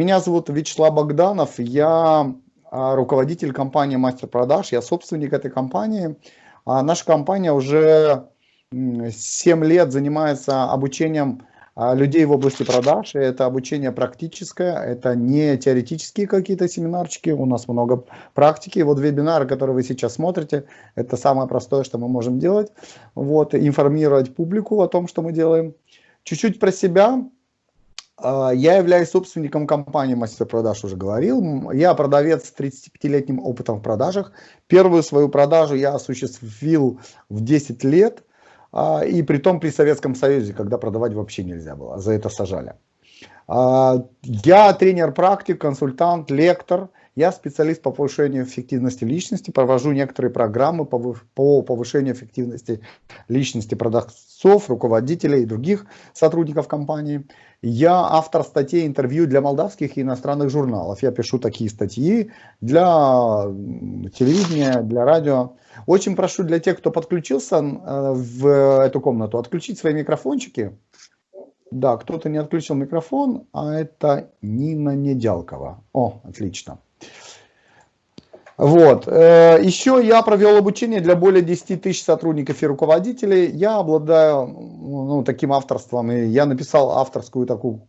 Меня зовут Вячеслав Богданов, я а, руководитель компании Мастер Продаж, я собственник этой компании. А наша компания уже 7 лет занимается обучением а, людей в области продаж. Это обучение практическое, это не теоретические какие-то семинарчики, у нас много практики. Вот вебинары, которые вы сейчас смотрите, это самое простое, что мы можем делать. Вот, информировать публику о том, что мы делаем. Чуть-чуть про себя. А, я являюсь собственником компании «Мастер продаж», уже говорил. Я продавец с 35-летним опытом в продажах. Первую свою продажу я осуществил в 10 лет, а, и при том при Советском Союзе, когда продавать вообще нельзя было, за это сажали. А, я тренер-практик, консультант, лектор – я специалист по повышению эффективности личности, провожу некоторые программы по повышению эффективности личности продавцов, руководителей и других сотрудников компании. Я автор статей, интервью для молдавских и иностранных журналов. Я пишу такие статьи для телевидения, для радио. Очень прошу для тех, кто подключился э, в эту комнату, отключить свои микрофончики. Да, кто-то не отключил микрофон, а это Нина Недялкова. О, отлично. Вот. Э, Еще я провел обучение для более 10 тысяч сотрудников и руководителей. Я обладаю ну, таким авторством, и я написал авторскую такую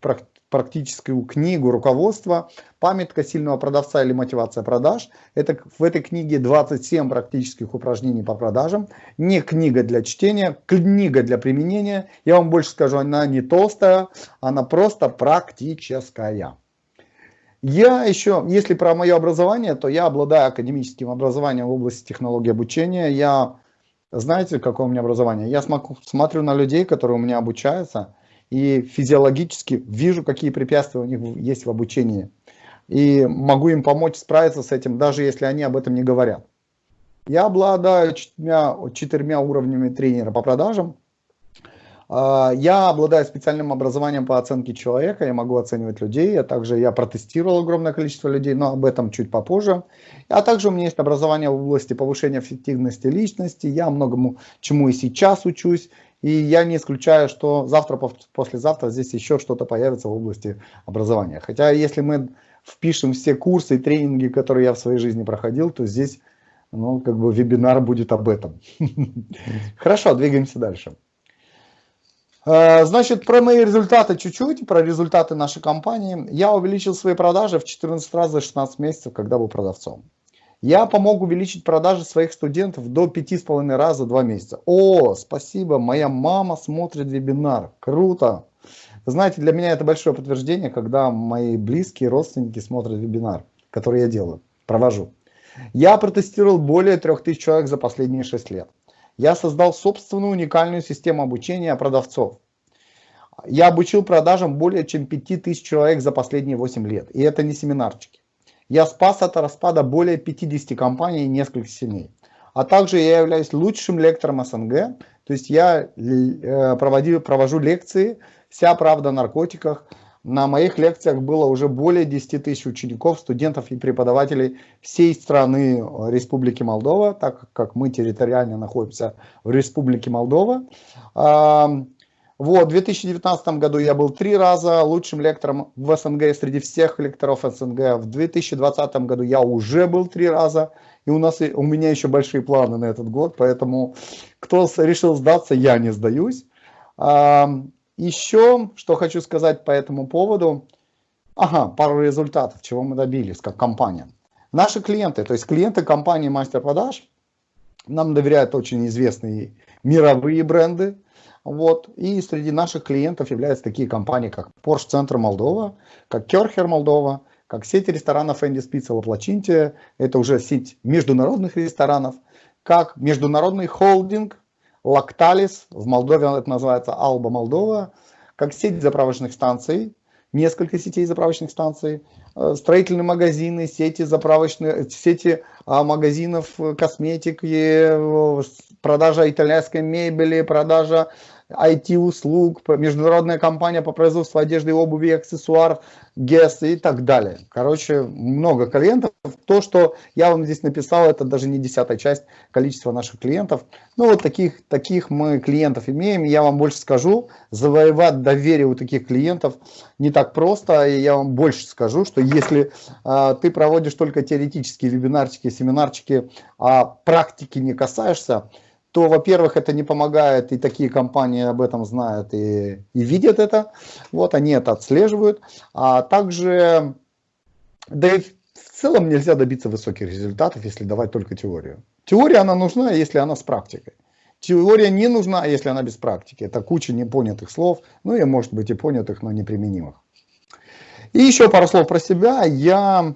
практическую книгу руководства «Памятка сильного продавца или мотивация продаж». Это, в этой книге 27 практических упражнений по продажам. Не книга для чтения, книга для применения. Я вам больше скажу, она не толстая, она просто практическая. Я еще, если про мое образование, то я обладаю академическим образованием в области технологии обучения. Я, знаете, какое у меня образование? Я смотрю на людей, которые у меня обучаются, и физиологически вижу, какие препятствия у них есть в обучении. И могу им помочь справиться с этим, даже если они об этом не говорят. Я обладаю четырьмя, четырьмя уровнями тренера по продажам. А, я обладаю специальным образованием по оценке человека, я могу оценивать людей, а также я протестировал огромное количество людей, но об этом чуть попозже. А также у меня есть образование в области повышения эффективности личности, я многому чему и сейчас учусь, и я не исключаю, что завтра, послезавтра здесь еще что-то появится в области образования. Хотя если мы впишем все курсы и тренинги, которые я в своей жизни проходил, то здесь ну, как бы вебинар будет об этом. Хорошо, двигаемся дальше. Э, значит, про мои результаты чуть-чуть, про результаты нашей компании. Я увеличил свои продажи в 14 раз за 16 месяцев, когда был продавцом. Я помог увеличить продажи своих студентов до 5,5 раз за 2 месяца. О, спасибо, моя мама смотрит вебинар. Круто. знаете, для меня это большое подтверждение, когда мои близкие родственники смотрят вебинар, который я делаю, провожу. Я протестировал более 3000 человек за последние 6 лет я создал собственную уникальную систему обучения продавцов. Я обучил продажам более чем 5000 человек за последние 8 лет. И это не семинарчики. Я спас от распада более 50 компаний и нескольких семей. А также я являюсь лучшим лектором СНГ. То есть я э, проводил, провожу лекции «Вся правда о наркотиках», на моих лекциях было уже более 10 тысяч учеников, студентов и преподавателей всей страны э, Республики Молдова, так как мы территориально находимся в Республике Молдова. Вот, в 2019 году я был три раза лучшим лектором в СНГ среди всех лекторов СНГ. В 2020 году я уже был три раза. И у, нас, у меня еще большие планы на этот год, поэтому кто решил сдаться, я не сдаюсь. Еще, что хочу сказать по этому поводу. Ага, пару результатов, чего мы добились как компания. Наши клиенты, то есть клиенты компании Мастер Продаж, нам доверяют очень известные мировые бренды. Вот. И среди наших клиентов являются такие компании, как Porsche Центр Молдова, как Керхер Молдова, как сеть ресторанов Энди Спица Лаплачинте, это уже сеть международных ресторанов, как международный холдинг Лакталис, в Молдове это называется Алба Молдова, как сеть заправочных станций, несколько сетей заправочных станций, э, строительные магазины, сети заправочных, сети а, магазинов косметики, продажа итальянской мебели, продажа IT-услуг, международная компания по производству одежды обуви аксессуаров, ГЕС и так далее. Короче, много клиентов. То, что я вам здесь написал, это даже не десятая часть количества наших клиентов. Ну, вот таких, таких мы клиентов имеем. Я вам больше скажу, завоевать доверие у таких клиентов не так просто. И я вам больше скажу, что если а, ты проводишь только теоретические вебинарчики, семинарчики, а практики не касаешься, то, во-первых, это не помогает, и такие компании об этом знают и, и видят это, вот, они это отслеживают, а также, да и в целом нельзя добиться высоких результатов, если давать только теорию. Теория, она нужна, если она с практикой. Теория не нужна, если она без практики. Это куча непонятых слов, ну и может быть и понятых, но неприменимых. И еще пару слов про себя. Я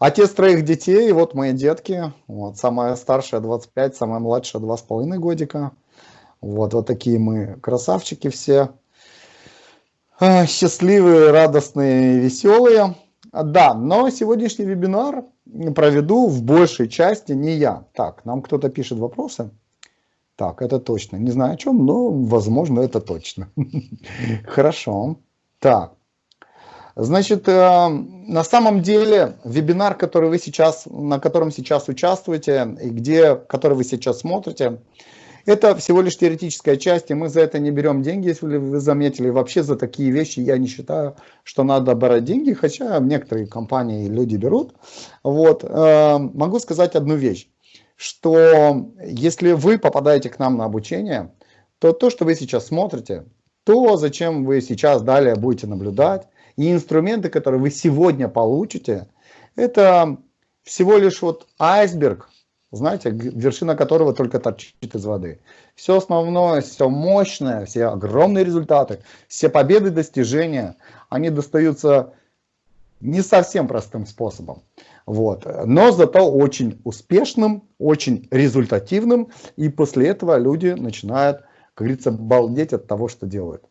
Отец троих детей, вот мои детки, вот, самая старшая 25, самая младшая 2,5 годика. Вот, вот такие мы красавчики все. А, счастливые, радостные, веселые. Да, но сегодняшний вебинар проведу в большей части не я. Так, нам кто-то пишет вопросы. Так, это точно. Не знаю о чем, но возможно это точно. Хорошо. Так. Значит, э, на самом деле вебинар, который вы сейчас, на котором сейчас участвуете и где, который вы сейчас смотрите, это всего лишь теоретическая часть, и мы за это не берем деньги, если вы заметили. Вообще за такие вещи я не считаю, что надо брать деньги, хотя некоторые компании люди берут. Вот. Э, могу сказать одну вещь, что если вы попадаете к нам на обучение, то то, что вы сейчас смотрите, то, зачем вы сейчас далее будете наблюдать, и инструменты, которые вы сегодня получите, это всего лишь вот айсберг, знаете, вершина которого только торчит из воды. Все основное, все мощное, все огромные результаты, все победы, достижения, они достаются не совсем простым способом. Вот. Но зато очень успешным, очень результативным. И после этого люди начинают, как говорится, балдеть от того, что делают.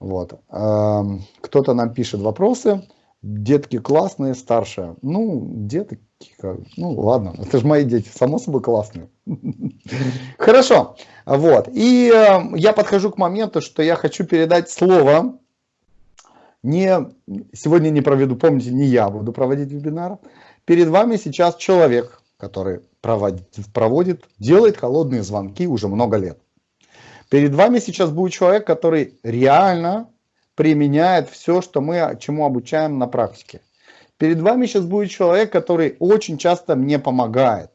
Вот. Кто-то нам пишет вопросы. Детки классные, старшие. Ну, детки, ну ладно, это же мои дети, само собой классные. Хорошо, вот. И я подхожу к моменту, что я хочу передать слово. Не, сегодня не проведу, помните, не я буду проводить вебинар. Перед вами сейчас человек, который проводит, проводит делает холодные звонки уже много лет. Перед вами сейчас будет человек, который реально применяет все, что мы чему обучаем на практике. Перед вами сейчас будет человек, который очень часто мне помогает.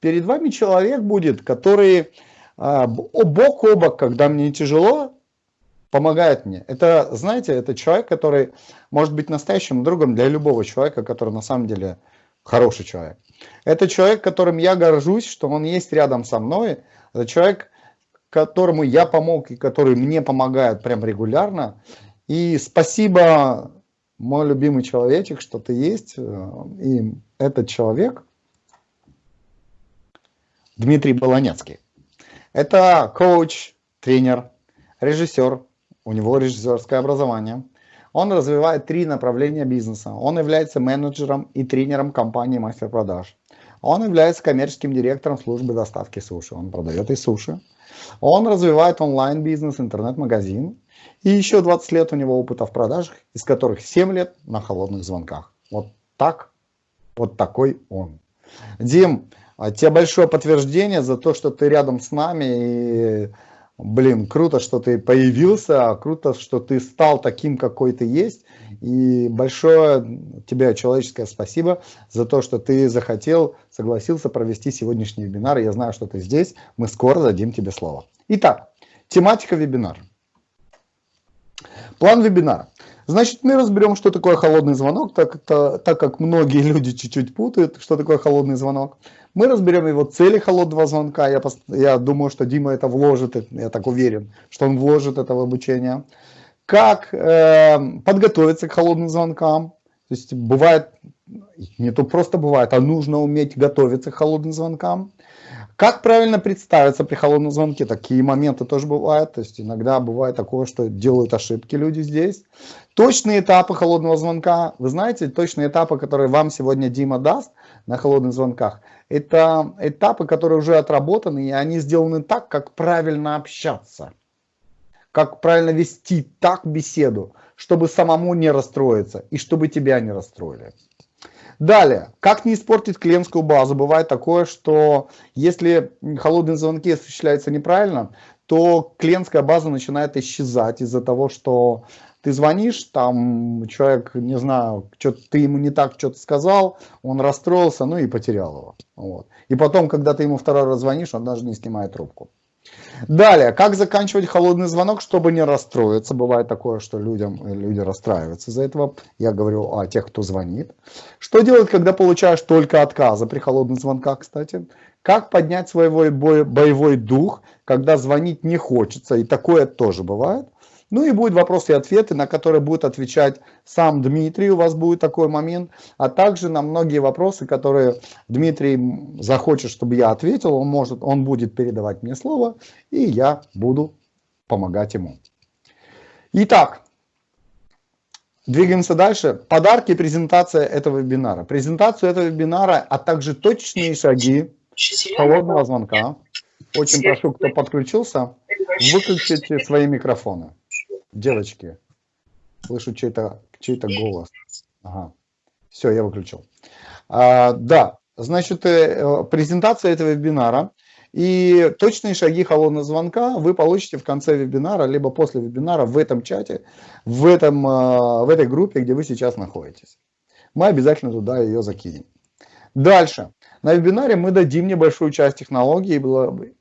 Перед вами человек будет, который а, бок о бок, когда мне тяжело, помогает мне. Это, знаете, это человек, который может быть настоящим другом для любого человека, который на самом деле хороший человек. Это человек, которым я горжусь, что он есть рядом со мной. Это человек, которому я помог и который мне помогает прям регулярно. И спасибо, мой любимый человечек, что ты есть. И этот человек, Дмитрий Болонецкий. Это коуч, тренер, режиссер. У него режиссерское образование. Он развивает три направления бизнеса. Он является менеджером и тренером компании «Мастер продаж». Он является коммерческим директором службы доставки суши. Он продает и суши. Он развивает онлайн-бизнес, интернет-магазин. И еще 20 лет у него опыта в продажах, из которых 7 лет на холодных звонках. Вот так, вот такой он. Дим, а тебе большое подтверждение за то, что ты рядом с нами. И, блин, круто, что ты появился, круто, что ты стал таким, какой ты есть. И большое тебе человеческое спасибо за то, что ты захотел, согласился провести сегодняшний вебинар. Я знаю, что ты здесь. Мы скоро дадим тебе слово. Итак, тематика вебинара. План вебинара. Значит, мы разберем, что такое холодный звонок, так, так, так как многие люди чуть-чуть путают, что такое холодный звонок. Мы разберем его цели холодного звонка. Я, я думаю, что Дима это вложит, я так уверен, что он вложит это в обучение как э, подготовиться к холодным звонкам. То есть бывает, не то просто бывает, а нужно уметь готовиться к холодным звонкам. Как правильно представиться при холодном звонке? Такие моменты тоже бывают. То есть иногда бывает такое, что делают ошибки люди здесь. Точные этапы холодного звонка. Вы знаете, точные этапы, которые вам сегодня Дима даст на холодных звонках, это этапы, которые уже отработаны, и они сделаны так, как правильно общаться. как правильно вести так беседу, чтобы самому не расстроиться и чтобы тебя не расстроили. Далее, как не испортить клиентскую базу? Бывает такое, что если холодные звонки осуществляются неправильно, то клиентская база начинает исчезать из-за того, что ты звонишь, там человек, не знаю, что ты ему не так что-то сказал, он расстроился, ну и потерял его. Вот. И потом, когда ты ему второй раз звонишь, он даже не снимает трубку. Далее, как заканчивать холодный звонок, чтобы не расстроиться. Бывает такое, что людям, люди расстраиваются из-за этого. Я говорю о тех, кто звонит. Что делать, когда получаешь только отказы при холодных звонках, кстати? Как поднять свой боевой дух, когда звонить не хочется, и такое тоже бывает. Ну и будут вопросы и ответы, на которые будет отвечать сам Дмитрий, у вас будет такой момент, а также на многие вопросы, которые Дмитрий захочет, чтобы я ответил, он, может, он будет передавать мне слово, и я буду помогать ему. Итак, двигаемся дальше. Подарки презентация этого вебинара. Презентацию этого вебинара, а также точные шаги холодного звонка. Очень прошу, кто подключился, выключите свои микрофоны. Девочки, слышу чей-то чей, -то, голос. Ага. Все, я выключил. А, да, значит, э, презентация этого вебинара и точные шаги холодного звонка вы получите в конце вебинара, либо после вебинара в этом чате, в, этом, э, в этой группе, где вы сейчас находитесь. Мы обязательно туда ее закинем. Дальше. На вебинаре мы дадим небольшую часть технологии,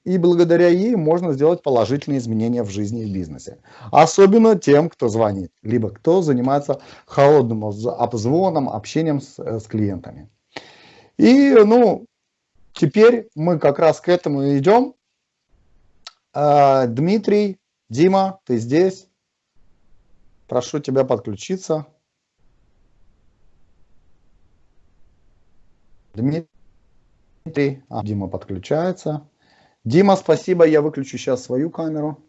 и благодаря ей можно сделать положительные изменения в жизни и бизнесе. Особенно тем, кто звонит, либо кто занимается холодным обзвоном, общением с, э, с клиентами. И, ну, теперь мы как раз к этому идем. А, Дмитрий, Дима, ты здесь? Прошу тебя подключиться. Дмитрий. Дмитрий. А, Дима подключается. Дима, спасибо. Я выключу сейчас свою камеру.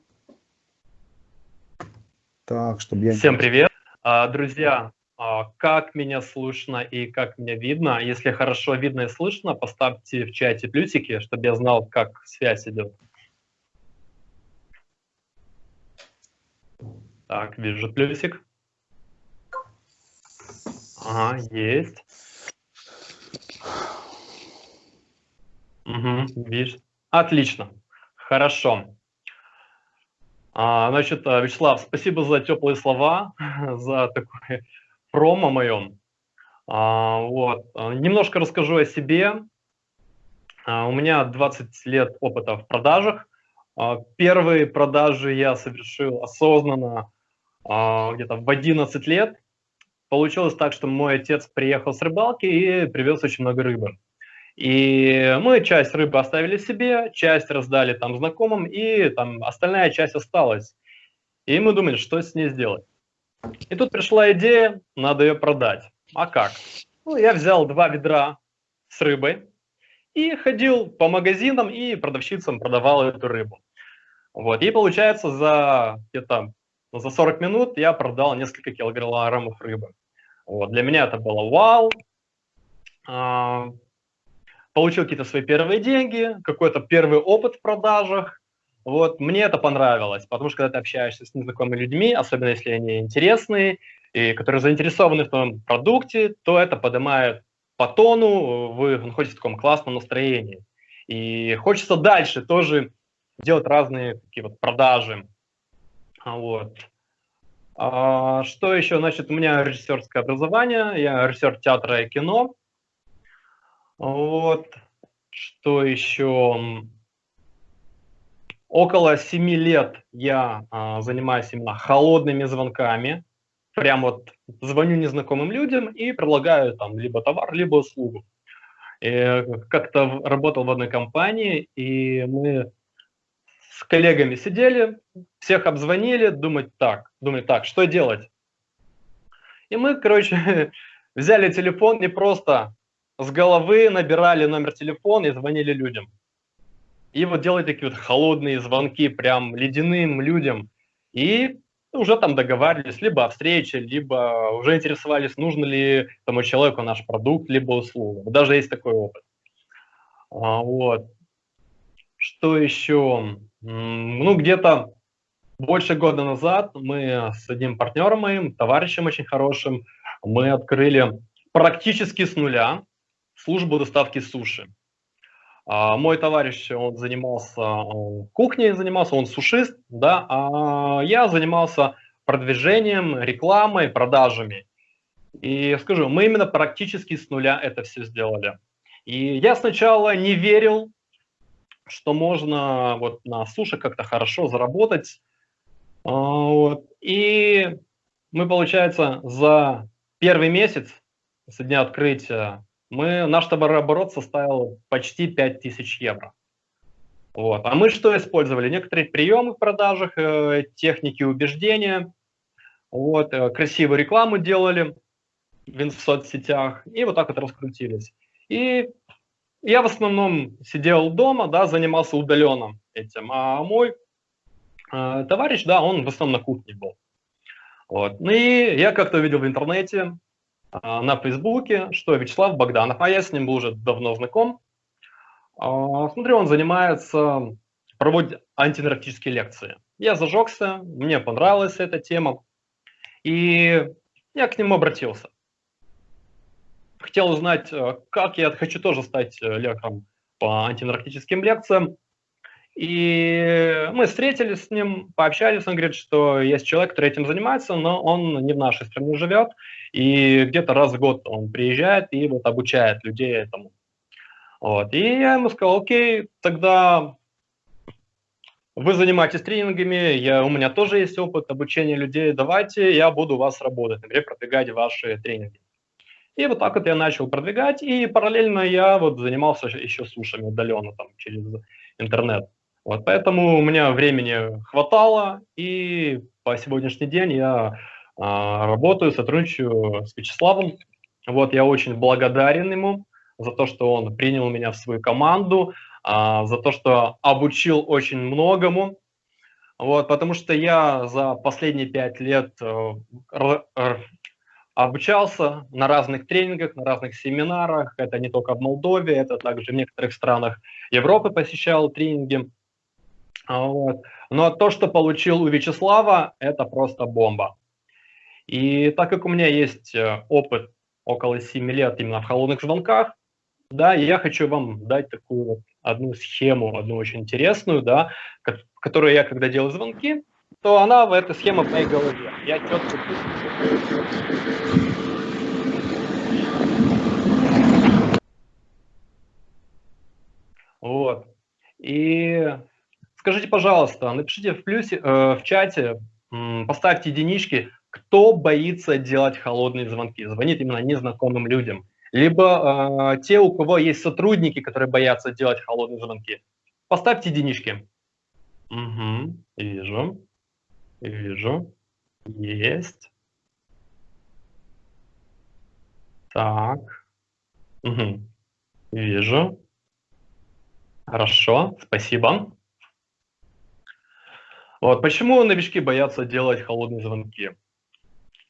Так, чтобы я... Всем привет. А, друзья, а, как меня слышно и как меня видно? Если хорошо видно и слышно, поставьте в чате плюсики, чтобы я знал, как связь идет. Так, вижу плюсик. Ага, есть. Угу, видишь? Отлично. Хорошо. А, значит, э, Вячеслав, спасибо за теплые слова, за такое промо моем. А, вот. Немножко расскажу о себе. А, у меня 20 лет опыта в продажах. А, первые продажи я совершил осознанно а, где-то в 11 лет. Получилось так, что мой отец приехал с рыбалки и привез очень много рыбы. И мы часть рыбы оставили себе, часть раздали там знакомым, и там остальная часть осталась. И мы думали, что с ней сделать. И тут пришла идея, надо ее продать. А как? Ну, я взял два ведра с рыбой и ходил по магазинам и продавщицам продавал эту рыбу. Вот. И получается, за где-то за 40 минут я продал несколько килограммов рыбы. Вот. Для меня это было вау. Получил какие-то свои первые деньги, какой-то первый опыт в продажах. Вот, мне это понравилось, потому что когда ты общаешься с незнакомыми людьми, особенно если они интересные, и которые заинтересованы в твоем продукте, то это поднимает по тону, вы находитесь в таком классном настроении. И хочется дальше тоже делать разные такие вот продажи. Вот. А, что еще? Значит, у меня режиссерское образование, я режиссер театра и кино. Вот. Что еще? Около 7 лет я а, занимаюсь именно холодными звонками. Прям вот звоню незнакомым людям и предлагаю там либо товар, либо услугу. Как-то работал в одной компании, и мы с коллегами сидели, всех обзвонили, думать так, думать так, что делать? И мы, короче, взяли телефон и просто с головы набирали номер телефона и звонили людям. И вот делали такие вот холодные звонки прям ледяным людям. И уже там договаривались либо о встрече, либо уже интересовались, нужно ли тому человеку наш продукт, либо услуга. Даже есть такой опыт. А, вот. Что еще? Ну, где-то больше года назад мы с одним партнером моим, товарищем очень хорошим, мы открыли практически с нуля службу доставки суши. А, мой товарищ, он занимался он кухней, занимался, он сушист, да, а я занимался продвижением, рекламой, продажами. И скажу, мы именно практически с нуля это все сделали. И я сначала не верил, что можно вот на суше как-то хорошо заработать. А, вот. И мы, получается, за первый месяц с дня открытия мы, наш товарооборот составил почти 5000 евро. Вот. А мы что использовали? Некоторые приемы в продажах, э, техники убеждения, вот, э, красивую рекламу делали в соцсетях, и вот так вот раскрутились. И я в основном сидел дома, да, занимался удаленно этим, а мой э, товарищ, да, он в основном на кухне был. Вот. Ну и я как-то увидел в интернете, на Фейсбуке, что Вячеслав Богданов, а я с ним был уже давно знаком. А, смотрю, он занимается, проводит антинаркотические лекции. Я зажегся, мне понравилась эта тема, и я к нему обратился. Хотел узнать, э, как я хочу тоже стать э, лектором по антинаркотическим лекциям. И мы встретились с ним, пообщались, он говорит, что есть человек, который этим занимается, но он не в нашей стране живет, и где-то раз в год он приезжает и вот обучает людей этому. Вот. И я ему сказал, окей, тогда вы занимаетесь тренингами, я, у меня тоже есть опыт обучения людей, давайте я буду у вас работать, например, продвигать ваши тренинги. И вот так вот я начал продвигать, и параллельно я вот занимался еще сушами удаленно там через интернет. Вот, поэтому у меня времени хватало, и по сегодняшний день я а, работаю, сотрудничаю с Вячеславом. Вот, я очень благодарен ему за то, что он принял меня в свою команду, а, за то, что обучил очень многому. Вот, потому что я за последние пять лет э, обучался на разных тренингах, на разных семинарах. Это не только в Молдове, это также в некоторых странах Европы посещал тренинги. А, вот. Но то, что получил у Вячеслава, это просто бомба. И так как у меня есть э, опыт около 7 лет именно в холодных звонках, да, я хочу вам дать такую одну схему, одну очень интересную, да, которую я, когда делаю звонки, то она в этой схеме в моей голове. Я четко Вот. И Скажите, пожалуйста, напишите в плюсе, э, в чате, э, поставьте единички, кто боится делать холодные звонки, звонит именно незнакомым людям. Либо э, те, у кого есть сотрудники, которые боятся делать холодные звонки. Поставьте единички. Угу, вижу, вижу, есть. Так, угу. вижу. Хорошо, спасибо. Вот. Почему новички боятся делать холодные звонки?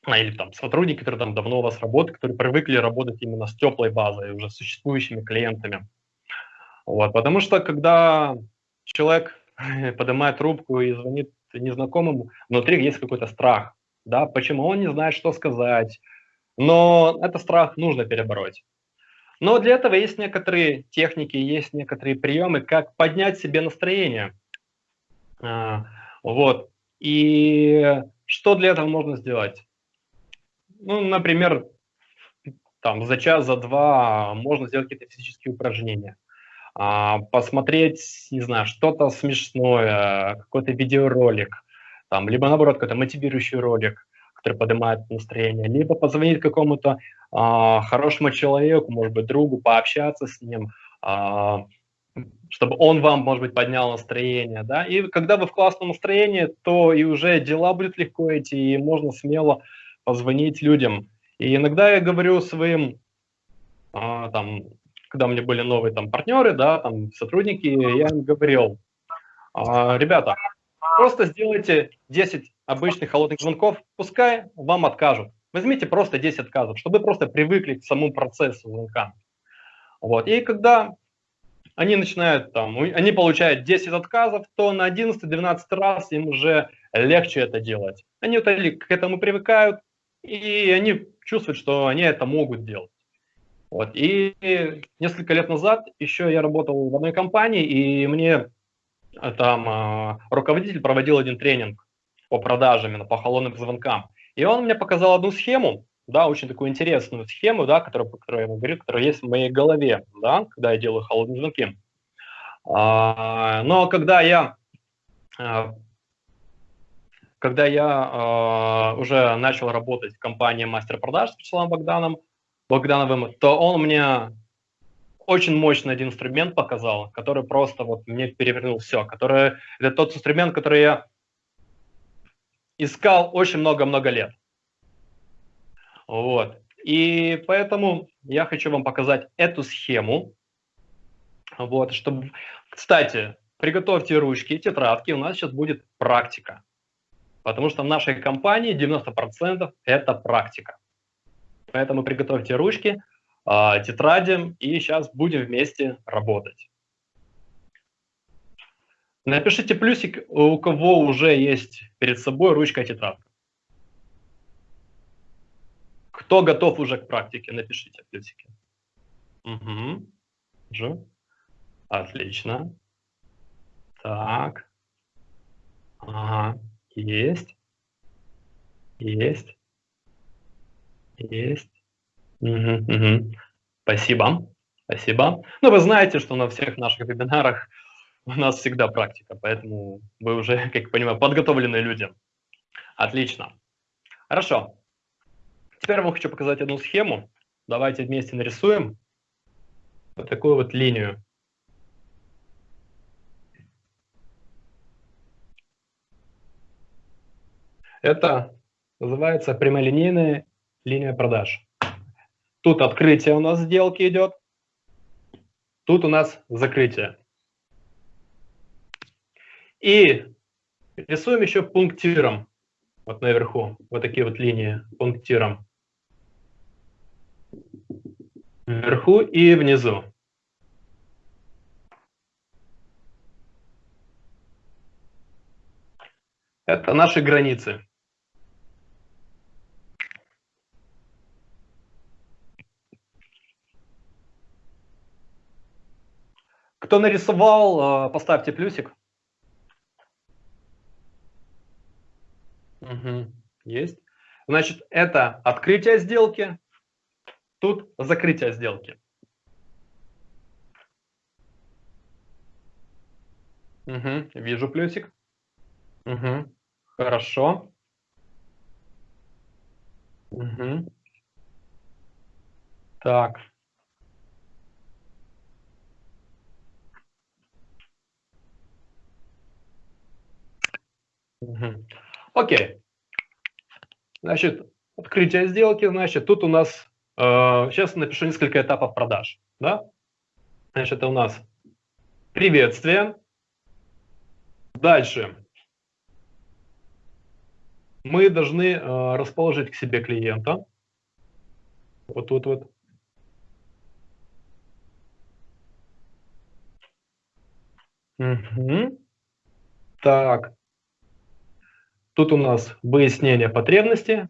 А, или там сотрудники, которые там давно у вас работают, которые привыкли работать именно с теплой базой, уже существующими клиентами. Вот. Потому что когда человек поднимает трубку и звонит незнакомому, внутри есть какой-то страх. Да? Почему он не знает, что сказать. Но этот страх нужно перебороть. Но для этого есть некоторые техники, есть некоторые приемы, как поднять себе настроение. Вот. И что для этого можно сделать? Ну, например, там за час, за два можно сделать какие-то физические упражнения. А, посмотреть, не знаю, что-то смешное, какой-то видеоролик, там, либо наоборот какой-то мотивирующий ролик, который поднимает настроение, либо позвонить какому-то а, хорошему человеку, может быть, другу, пообщаться с ним, а, чтобы он вам, может быть, поднял настроение, да, и когда вы в классном настроении, то и уже дела будут легко идти, и можно смело позвонить людям. И иногда я говорю своим, а, там, когда меня были новые там партнеры, да, там сотрудники, я им говорил, а, ребята, просто сделайте 10 обычных холодных звонков, пускай вам откажут. Возьмите просто 10 отказов, чтобы просто привыкли к самому процессу звонка. Вот. И когда они начинают там, они получают 10 отказов, то на 11-12 раз им уже легче это делать. Они к этому привыкают, и они чувствуют, что они это могут делать. Вот. И несколько лет назад еще я работал в одной компании, и мне э, там э, руководитель проводил один тренинг по продажам, именно по холодным звонкам. И он мне показал одну схему, да, очень такую интересную схему, да, которую я вам говорю, которая есть в моей голове, да, когда я делаю холодные звонки. А, но когда я а, когда я а, уже начал работать в компании мастер продаж с Вячеславом Богданом, Богдановым, то он мне очень мощный один инструмент показал, который просто вот мне перевернул все, который это тот инструмент, который я искал очень много-много лет. Вот. И поэтому я хочу вам показать эту схему. Вот, чтобы... Кстати, приготовьте ручки, тетрадки, у нас сейчас будет практика. Потому что в нашей компании 90% это практика. Поэтому приготовьте ручки, а, тетради, и сейчас будем вместе работать. Напишите плюсик, у кого уже есть перед собой ручка и тетрадка. Кто готов уже к практике, напишите плюсики. Угу. Же. Отлично. Так. Ага. Есть. Есть. Есть. Угу, угу. Спасибо. Спасибо. Ну, вы знаете, что на всех наших вебинарах у нас всегда практика, поэтому вы уже, как я понимаю, подготовленные люди. Отлично. Хорошо. Теперь я вам хочу показать одну схему. Давайте вместе нарисуем вот такую вот линию. Это называется прямолинейная линия продаж. Тут открытие у нас сделки идет, тут у нас закрытие. И рисуем еще пунктиром, вот наверху, вот такие вот линии пунктиром. Вверху и внизу. Это наши границы. Кто нарисовал, э, поставьте плюсик. Угу, есть. Значит, это открытие сделки, тут закрытие сделки. Угу, вижу плюсик. Угу, хорошо. Угу. Так. Угу. Окей. Значит, открытие сделки, значит, тут у нас, сейчас напишу несколько этапов продаж. Да? Значит, это у нас приветствие. Дальше. Мы должны э, расположить к себе клиента. Вот тут вот. Угу. Так. Тут у нас выяснение потребности.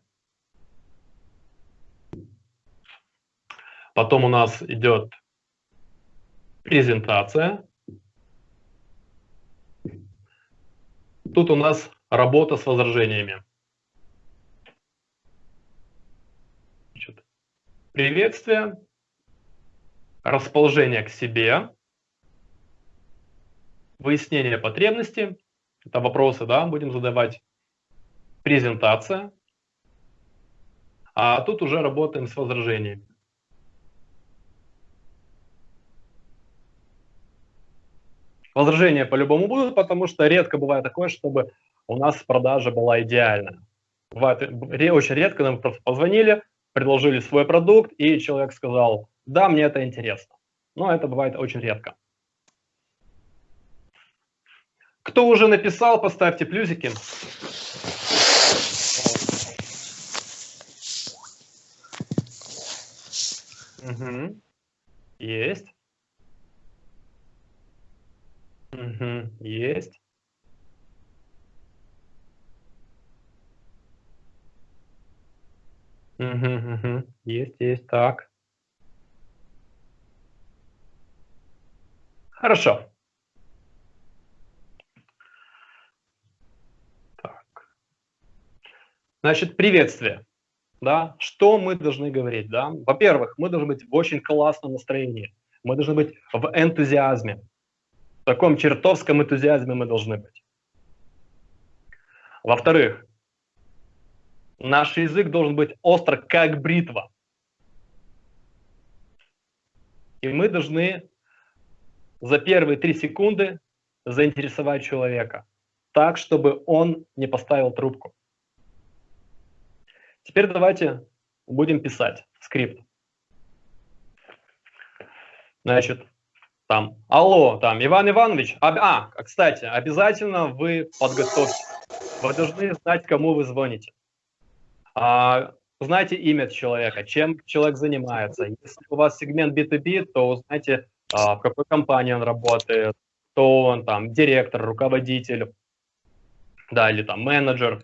Потом у нас идет презентация. Тут у нас работа с возражениями. Приветствие, расположение к себе, выяснение потребности. Это вопросы, да, будем задавать презентация, а тут уже работаем с возражениями. Возражения по-любому будут, потому что редко бывает такое, чтобы у нас продажа была идеальная. Бывает, очень редко нам просто позвонили, предложили свой продукт, и человек сказал, да, мне это интересно. Но это бывает очень редко. Кто уже написал, поставьте плюсики. Угу. Есть. Угу, есть. Угу, угу. Есть, есть, так. Хорошо. Так. Значит, приветствие. Да? Что мы должны говорить? Да? Во-первых, мы должны быть в очень классном настроении. Мы должны быть в энтузиазме. В таком чертовском энтузиазме мы должны быть. Во-вторых, наш язык должен быть остр, как бритва. И мы должны за первые три секунды заинтересовать человека так, чтобы он не поставил трубку. Теперь давайте будем писать скрипт. Значит, там, алло, там, Иван Иванович, а, а, кстати, обязательно вы подготовьте. Вы должны знать, кому вы звоните. А, узнайте имя человека, чем человек занимается. Если у вас сегмент B2B, то узнайте, а, в какой компании он работает, кто он там, директор, руководитель, да, или там менеджер.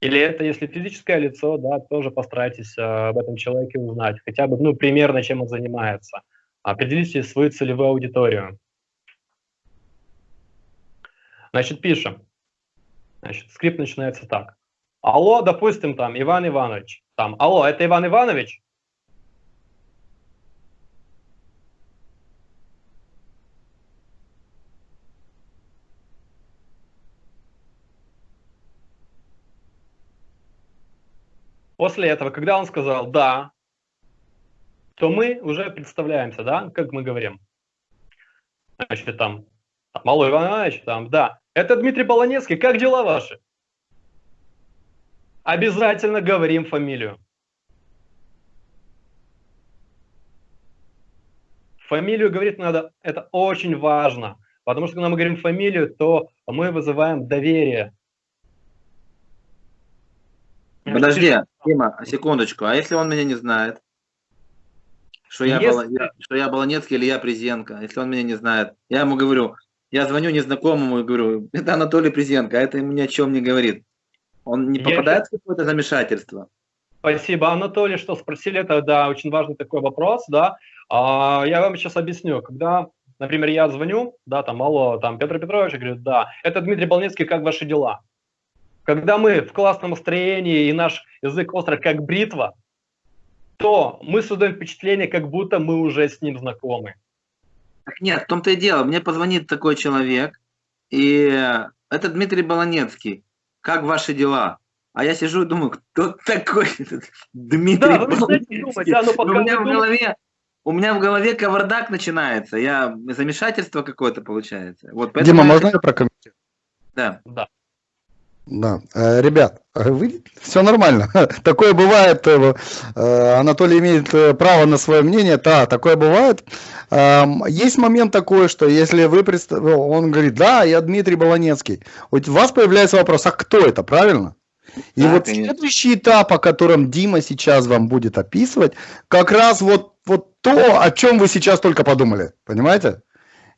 Или это, если физическое лицо, да, тоже постарайтесь а, об этом человеке узнать, хотя бы, ну, примерно, чем он занимается. Определите свою целевую аудиторию. Значит, пишем. Значит, скрипт начинается так. Алло, допустим, там, Иван Иванович. Там, алло, это Иван Иванович? После этого, когда он сказал «да», то мы уже представляемся, да, как мы говорим. Значит, там, Малой Иван Иванович, там, да. Это Дмитрий Полонецкий, как дела ваши? Обязательно говорим фамилию. Фамилию говорить надо, это очень важно, потому что когда мы говорим фамилию, то мы вызываем доверие. Подожди, Дима, секундочку, а если он меня не знает? Что я, если... был, что я Болонецкий или я Презенко, если он меня не знает. Я ему говорю, я звоню незнакомому и говорю, это Анатолий Презенко, а это ему ни о чем не говорит. Он не попадает я... в какое-то замешательство? Спасибо, Анатолий, что спросили. Это, да, очень важный такой вопрос, да. А, я вам сейчас объясню. Когда, например, я звоню, да, там, алло, там, Петр Петрович, говорю, да, это Дмитрий Болнецкий, как ваши дела? Когда мы в классном настроении и наш язык остро как бритва, то мы создаем впечатление, как будто мы уже с ним знакомы. Так нет, в том-то и дело. Мне позвонит такой человек, и это Дмитрий Болонецкий. Как ваши дела? А я сижу и думаю, кто такой Дмитрий да, Болонецкий? Думать, да, но пока у, меня в голове, у меня в голове кавардак начинается. Я замешательство какое-то получается. Вот, Дима, можно я прокомментирую? Да. Да. Да, э, ребят, э, вы, все нормально. Такое бывает. Э, Анатолий имеет право на свое мнение. Да, такое бывает. Есть момент такой, что если вы представ... он говорит, да, я Дмитрий Болонецкий. У вас появляется вопрос, а кто это, правильно? И да, вот конечно. следующий этап, о котором Дима сейчас вам будет описывать, как раз вот, вот то, о чем вы сейчас только подумали. Понимаете?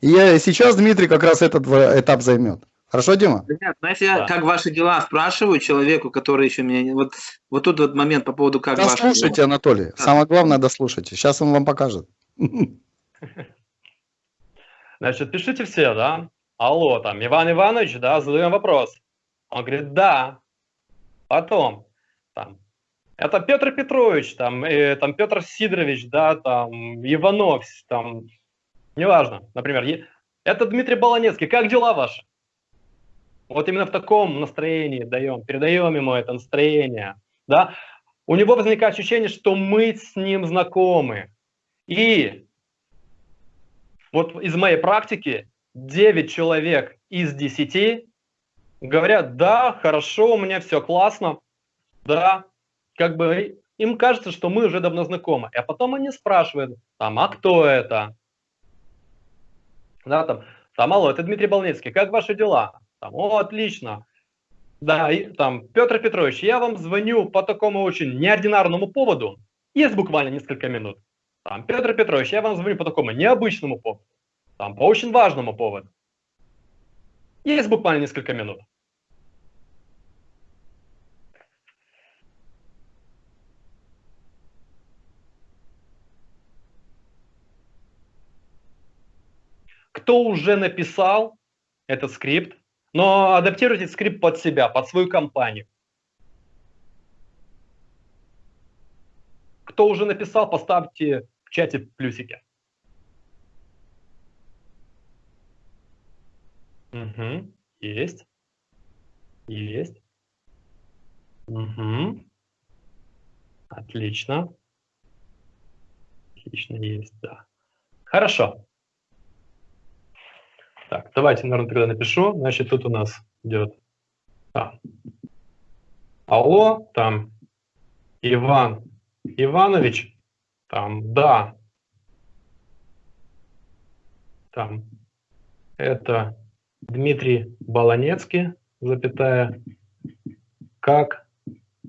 И сейчас Дмитрий как раз этот этап займет. Хорошо, Дима? Нет, знаете, я как ваши дела спрашиваю человеку, который еще меня... Вот, вот тут вот момент по поводу как ваши Дослушайте. Анатолий. Да. Самое главное, дослушайте. Сейчас он вам покажет. Значит, пишите все, да? Алло, там, Иван Иванович, да, задаем вопрос. Он говорит, да. Потом, там, это Петр Петрович, там, э, там Петр Сидорович, да, там, Иванов, там, неважно, например. Это Дмитрий Болонецкий, как дела ваши? Вот именно в таком настроении даем, передаем ему это настроение. Да? У него возникает ощущение, что мы с ним знакомы. И вот из моей практики 9 человек из 10 говорят, да, хорошо, у меня все классно, да, как бы им кажется, что мы уже давно знакомы. А потом они спрашивают, там, а кто это? Да, там, алло, это Дмитрий Болнецкий, как ваши дела? Там, О, отлично. Да, и, там, Петр Петрович, я вам звоню по такому очень неординарному поводу. Есть буквально несколько минут. Там, Петр Петрович, я вам звоню по такому необычному поводу. Там, по очень важному поводу. Есть буквально несколько минут. Кто уже написал этот скрипт, но адаптируйте скрипт под себя, под свою компанию. Кто уже написал, поставьте в чате плюсики. Угу, есть. Есть. Угу. Отлично. Отлично, есть, да. Хорошо. Так, давайте, наверное, тогда напишу. Значит, тут у нас идет а. Алло, там Иван Иванович, там, да, там, это Дмитрий Баланецкий, запятая, как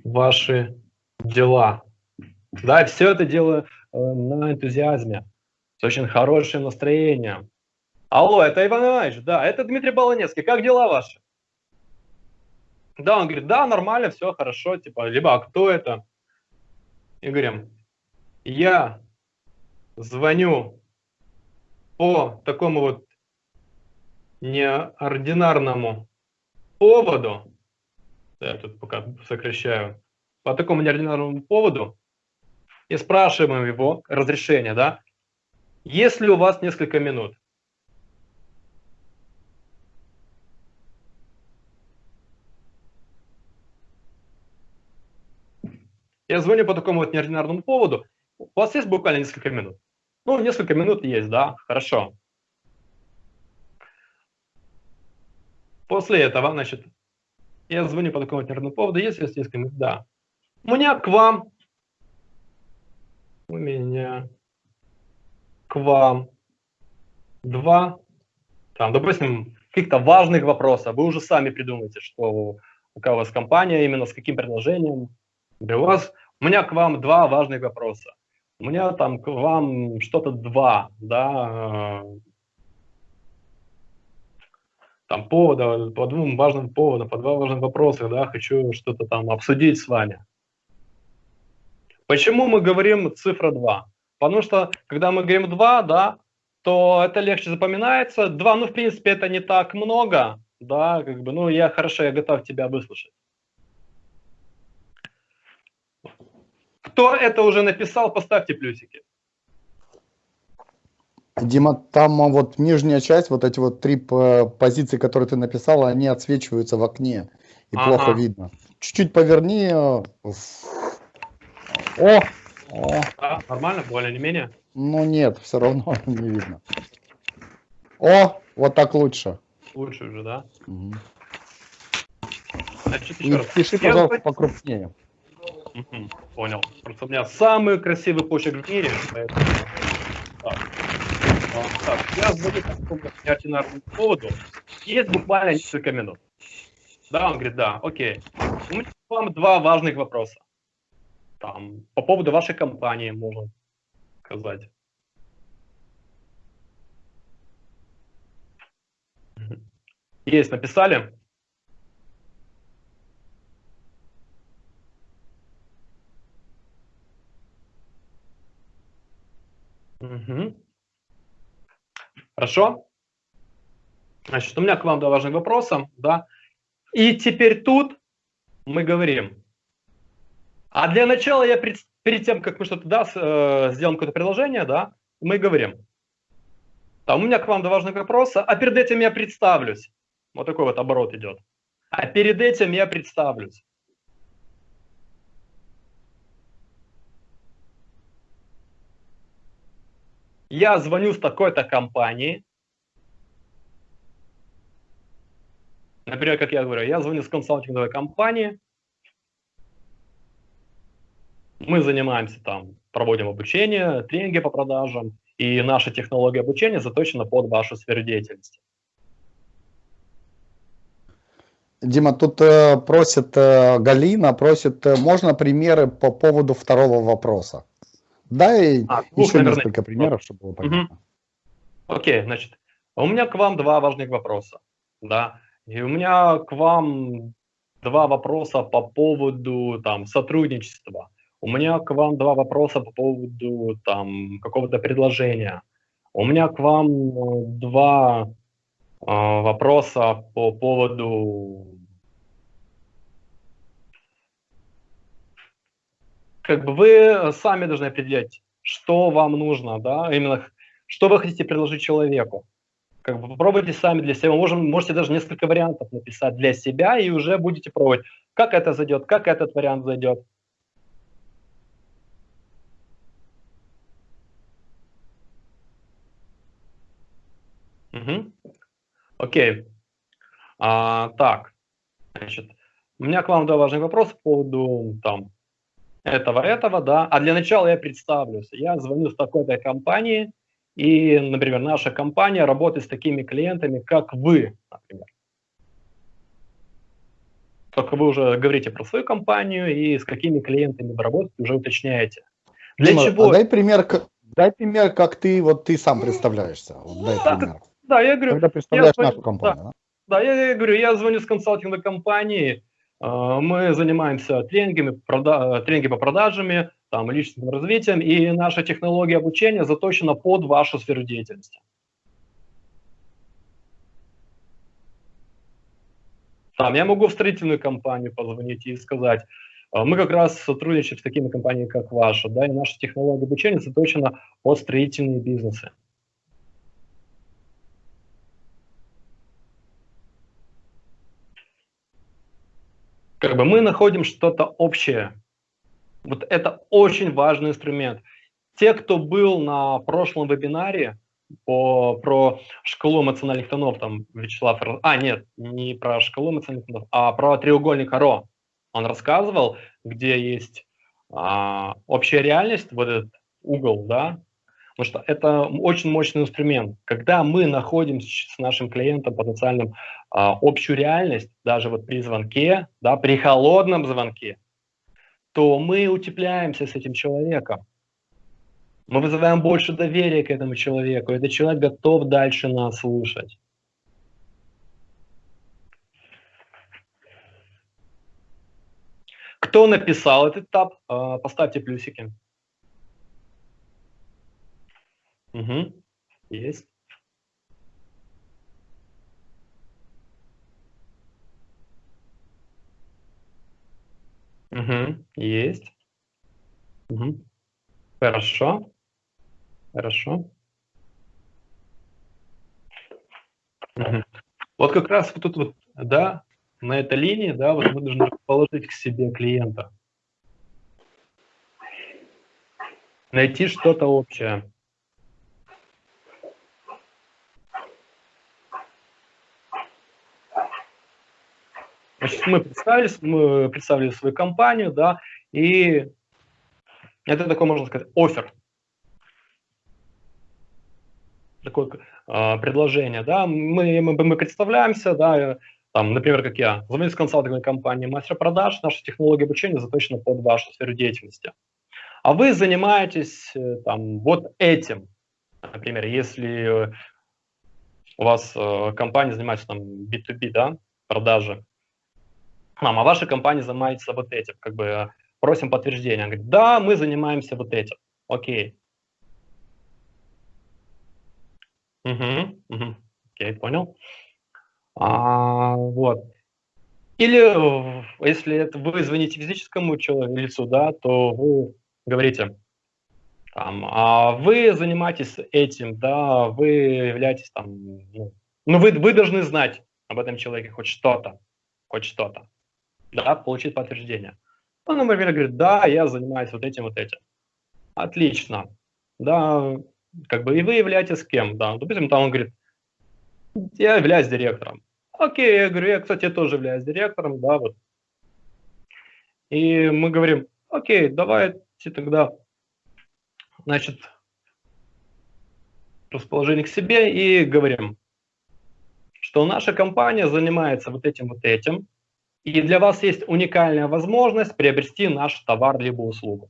ваши дела? Да, все это делаю э, на энтузиазме, с очень хорошим настроением. Алло, это Иван Иванович, да, это Дмитрий Баланецкий, как дела ваши? Да, он говорит, да, нормально, все хорошо, типа, либо, а кто это? И говорим, я звоню по такому вот неординарному поводу, я тут пока сокращаю, по такому неординарному поводу, и спрашиваем его разрешение, да, если у вас несколько минут. Я звоню по такому вот неординарному поводу. У вас есть буквально несколько минут? Ну, несколько минут есть, да, хорошо. После этого, значит, я звоню по такому вот поводу, есть есть несколько минут? Да. У меня к вам, у меня к вам два, там, допустим, каких-то важных вопросов. Вы уже сами придумаете, что какая у вас компания, именно с каким предложением, для вас, у меня к вам два важных вопроса. У меня там к вам что-то два, да, э, там повода, по двум важным поводам, по два важных вопроса, да, хочу что-то там обсудить с вами. Почему мы говорим цифра 2? Потому что, когда мы говорим 2, да, то это легче запоминается. 2, ну, в принципе, это не так много, да, как бы, ну, я хорошо, я готов тебя выслушать. Кто это уже написал, поставьте плюсики. Дима, там вот нижняя часть, вот эти вот три позиции, которые ты написал, они отсвечиваются в окне и ага. плохо видно. Чуть-чуть поверни. Э, о! О. А, нормально, более не менее? Ну нет, все равно не видно. О, вот так лучше. Лучше уже, да? Угу. Значит, еще и раз. Пиши, пожалуйста, покрупнее. Понял. Просто у меня самый красивый почерк в мире. Поэтому... Так. так, я звоню по поводу. Есть буквально несколько минут. Да, он говорит, да, окей. У меня к вам два важных вопроса. Там, по поводу вашей компании, можно сказать. Есть, написали? Угу. Хорошо. Значит, у меня к вам два важных вопроса, да. И теперь тут мы говорим. А для начала я пред, перед тем, как мы что-то да, э, сделаем какое-то приложение, да, мы говорим. Там у меня к вам два важных вопроса, а перед этим я представлюсь. Вот такой вот оборот идет. А перед этим я представлюсь. Я звоню с такой-то компании, например, как я говорю, я звоню с консалтинговой компании, мы занимаемся там, проводим обучение, тренинги по продажам, и наша технология обучения заточена под вашу сферу деятельности. Дима, тут э, просит э, Галина, просит, э, можно примеры по поводу второго вопроса? Да, и а, еще наверное, несколько примеров, чтобы было понятно. Угу. Окей, значит, у меня к вам два важных вопроса. Да, и у меня к вам два вопроса по поводу там сотрудничества. У меня к вам два вопроса по поводу там какого-то предложения. У меня к вам э, два а, вопроса по поводу как бы вы сами должны определять, что вам нужно, да, именно что вы хотите предложить человеку. Как бы попробуйте сами для себя, можем, можете даже несколько вариантов написать для себя и уже будете пробовать, как это зайдет, как этот вариант зайдет. Угу. Окей. А, так, значит, у меня к вам два важных вопроса по поводу там этого, этого, да. А для начала я представлюсь. Я звоню с такой-то компании, и, например, наша компания работает с такими клиентами, как вы, например. Только вы уже говорите про свою компанию и с какими клиентами вы работаете, уже уточняете. Для Дима, чего? А дай пример, дай пример, как ты вот ты сам представляешься. Вот дай да, пример. Да, я говорю. Когда представляешь я нашу компанию. Да, да я, я говорю, я звоню с консалтинговой компании, а, мы занимаемся тренингами, прода тренинги по продажами, там, личностным развитием, и наша технология обучения заточена под вашу сферу деятельности. Там, я могу в строительную компанию позвонить и сказать, а, мы как раз сотрудничаем с такими компаниями, как ваша, да, и наша технология обучения заточена под строительные бизнесы. Как бы мы находим что-то общее. Вот это очень важный инструмент. Те, кто был на прошлом вебинаре по, про шкалу эмоциональных тонов, там Вячеслав, а нет, не про шкалу эмоциональных тонов, а про треугольник Аро. Он рассказывал, где есть а, общая реальность, вот этот угол, да, Потому что это очень мощный инструмент. Когда мы находим с нашим клиентом потенциальным а, общую реальность, даже вот при звонке, да, при холодном звонке, то мы утепляемся с этим человеком. Мы вызываем больше доверия к этому человеку. Этот человек готов дальше нас слушать. Кто написал этот этап, а, поставьте плюсики. Угу. Есть. Угу. Есть. Угу. Хорошо. Хорошо. Угу. Вот как раз вот тут вот, да, на этой линии, да, вот мы должны положить к себе клиента. Найти что-то общее. Значит, мы представили, мы представили свою компанию, да, и это такое, можно сказать, офер. Такое э, предложение, да, мы, мы, мы представляемся, да, там, например, как я, звоню с консалтинговой компании мастер продаж, наша технология обучения заточена под вашу сферу деятельности. А вы занимаетесь э, там вот этим. Например, если у вас э, компания занимается там B2B, да, продажи, мама, а ваша компания занимается вот этим, как бы просим подтверждения. Он говорит, да, мы занимаемся вот этим. Окей. Угу, угу. Окей, понял. А, вот. Или если это вы звоните физическому человеку, лицу, да, то вы говорите, там, а вы занимаетесь этим, да, вы являетесь там, ну, ну вы, вы должны знать об этом человеке хоть что-то, хоть что-то да, получить подтверждение. Он, например, говорит, да, я занимаюсь вот этим, вот этим. Отлично. Да, как бы и вы являетесь кем? Да, допустим, там он говорит, я являюсь директором. Окей, я говорю, я, кстати, тоже являюсь директором, да, вот. И мы говорим, окей, давайте тогда, значит, расположение к себе и говорим, что наша компания занимается вот этим, вот этим, и для вас есть уникальная возможность приобрести наш товар либо услугу.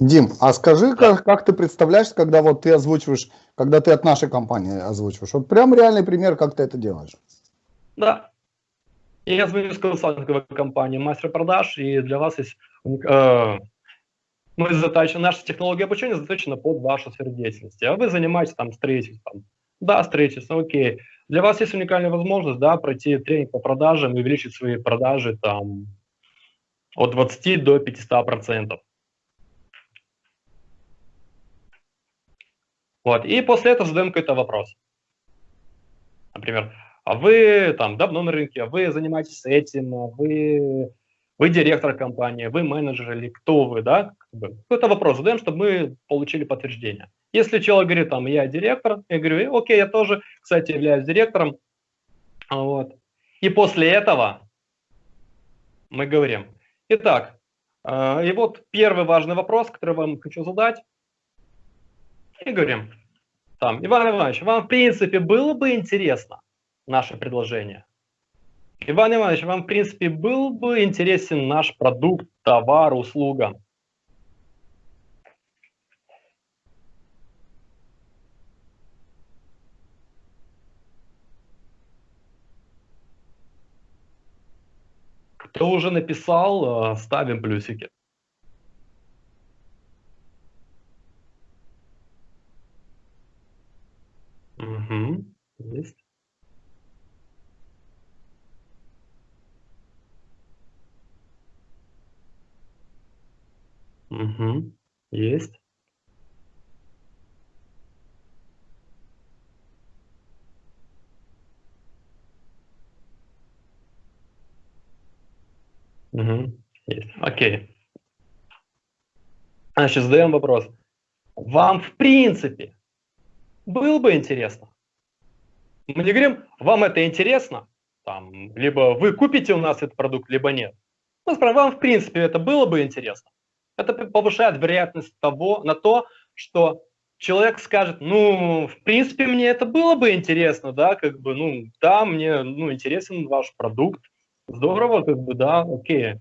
Дим, а скажи, как, как ты представляешь, когда вот ты озвучиваешь, когда ты от нашей компании озвучиваешь? Вот прям реальный пример, как ты это делаешь. Да. Я звоню с консалтинговой компании мастер продаж, и для вас есть э, мы затачены, наша технология обучения заточена под вашу сферу деятельности, а вы занимаетесь там строительством. Да, строительство, окей. Для вас есть уникальная возможность, да, пройти тренинг по продажам и увеличить свои продажи там от 20 до 500 процентов. Вот, и после этого задаем какой-то вопрос. Например, а вы там давно на рынке, а вы занимаетесь этим, а вы, вы директор компании, вы менеджер или кто вы, да? Какой-то вопрос задаем, чтобы мы получили подтверждение. Если человек говорит, там, я директор, я говорю, окей, я тоже, кстати, являюсь директором. Вот. И после этого мы говорим, итак, э, и вот первый важный вопрос, который вам хочу задать, и говорим, там, Иван Иванович, вам в принципе было бы интересно наше предложение? Иван Иванович, вам в принципе был бы интересен наш продукт, товар, услуга? Кто уже написал, э, ставим плюсики. Угу, есть. Угу, есть. Угу, есть. Окей. Значит, задаем вопрос. Вам в принципе было бы интересно. Мы не говорим, вам это интересно, там, либо вы купите у нас этот продукт, либо нет. Мы спрашиваем, вам в принципе это было бы интересно. Это повышает вероятность того, на то, что человек скажет, ну, в принципе, мне это было бы интересно, да, как бы, ну, да, мне, ну, интересен ваш продукт, здорово, как бы, да, окей.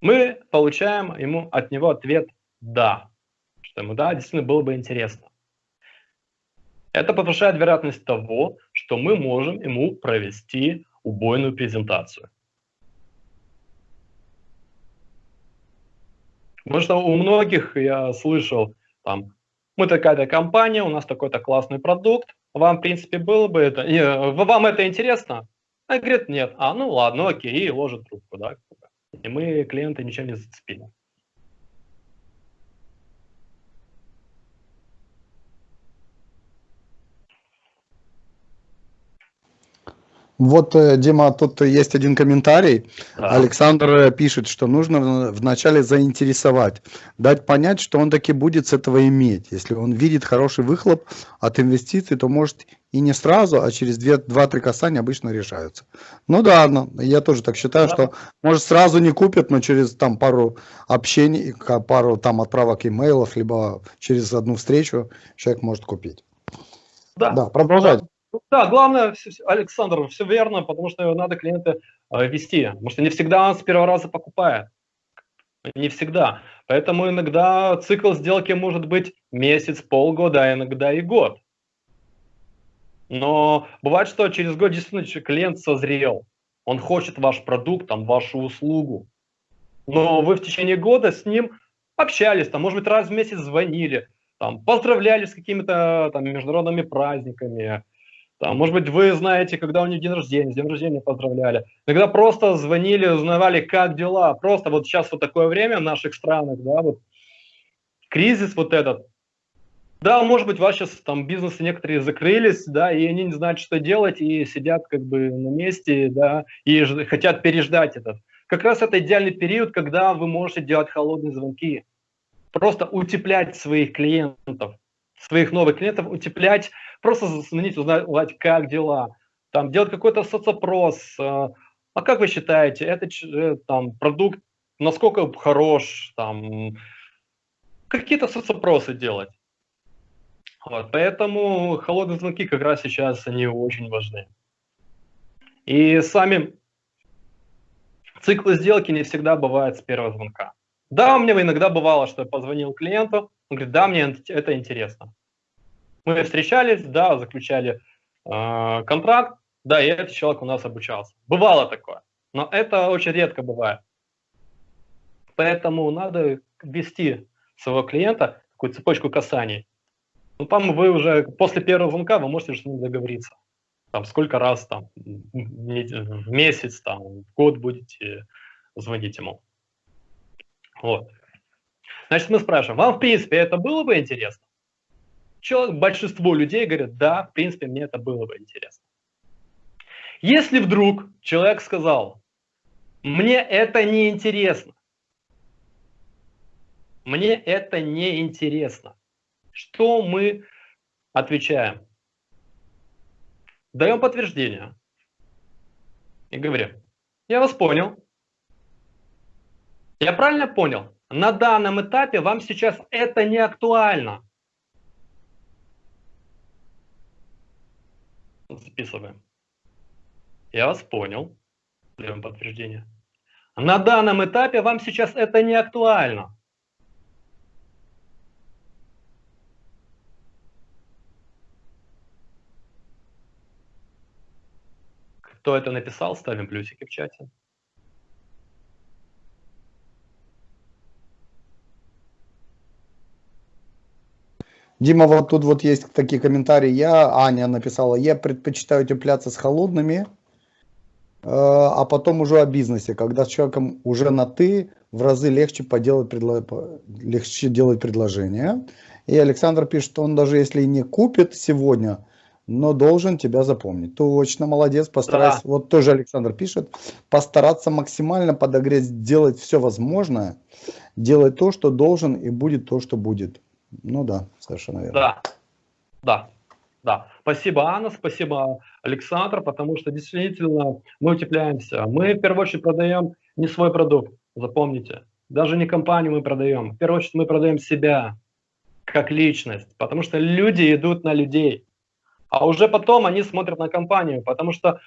Мы получаем ему от него ответ «да», что ему, да, действительно было бы интересно. Это повышает вероятность того, что мы можем ему провести убойную презентацию. Потому что у многих я слышал, там, мы такая-то компания, у нас такой-то классный продукт, вам, в принципе, было бы это, не, вам это интересно? А говорит, нет. А, ну ладно, окей, и ложит трубку, да. И мы клиента ничем не зацепили. Вот, э, Дима, тут есть один комментарий. Да. Александр э, пишет, что нужно вначале заинтересовать, дать понять, что он таки будет с этого иметь. Если он видит хороший выхлоп от инвестиций, то может и не сразу, а через 2-3 касания обычно решаются. Ну да, я тоже так считаю, да. что может сразу не купят, но через там пару общений, пару там отправок имейлов, либо через одну встречу человек может купить. Да, да продолжать. Да, главное, Александр, все верно, потому что надо клиента э, вести. Потому что не всегда он с первого раза покупает. Не всегда. Поэтому иногда цикл сделки может быть месяц, полгода, а иногда и год. Но бывает, что через год действительно клиент созрел. Он хочет ваш продукт, там, вашу услугу. Но вы в течение года с ним общались, там, может быть, раз в месяц звонили, там, поздравляли с какими-то там международными праздниками, там, может быть, вы знаете, когда у них день рождения, с день рождения поздравляли. Иногда просто звонили, узнавали, как дела. Просто вот сейчас вот такое время в наших странах, да, вот кризис вот этот. Да, может быть, ваши там бизнесы некоторые закрылись, да, и они не знают, что делать, и сидят как бы на месте, да, и хотят переждать этот. Как раз это идеальный период, когда вы можете делать холодные звонки. Просто утеплять своих клиентов, своих новых клиентов, утеплять просто зазвонить, узнать, как дела, там, делать какой-то соцопрос, а, а как вы считаете, это э, там, продукт насколько хорош, там, какие-то соцопросы делать. Вот, поэтому холодные звонки как раз сейчас они очень важны. И сами циклы сделки не всегда бывают с первого звонка. Да, у меня иногда бывало, что я позвонил клиенту, он говорит, да, мне это интересно. Мы встречались, да, заключали э, контракт, да, и этот человек у нас обучался. Бывало такое, но это очень редко бывает. Поэтому надо ввести своего клиента, такую цепочку касаний, ну, там вы уже после первого звонка вы можете ним договориться. Там сколько раз там в месяц, там, в год будете звонить ему. Вот. Значит, мы спрашиваем, вам, в принципе, это было бы интересно? Че, большинство людей говорят, да, в принципе, мне это было бы интересно. Если вдруг человек сказал, мне это не интересно, мне это не интересно, что мы отвечаем? Даем подтверждение и говорим, я вас понял, я правильно понял? На данном этапе вам сейчас это не актуально. Записываем. Я вас понял. Даем подтверждение. На данном этапе вам сейчас это не актуально. Кто это написал, ставим плюсики в чате. Дима, вот тут вот есть такие комментарии. Я, Аня написала, я предпочитаю утепляться с холодными, э, а потом уже о бизнесе, когда с человеком уже на «ты», в разы легче, поделать предло... легче делать предложение. И Александр пишет, что он даже если не купит сегодня, но должен тебя запомнить. Точно, молодец, постарайся. Да. Вот тоже Александр пишет, постараться максимально подогреть, сделать все возможное, делать то, что должен, и будет то, что будет. Ну да, совершенно верно. Да, да, да. Спасибо, Анна, спасибо, Александр, потому что действительно мы утепляемся. Мы в первую очередь продаем не свой продукт, запомните. Даже не компанию мы продаем. В первую очередь мы продаем себя как личность, потому что люди идут на людей. А уже потом они смотрят на компанию, потому что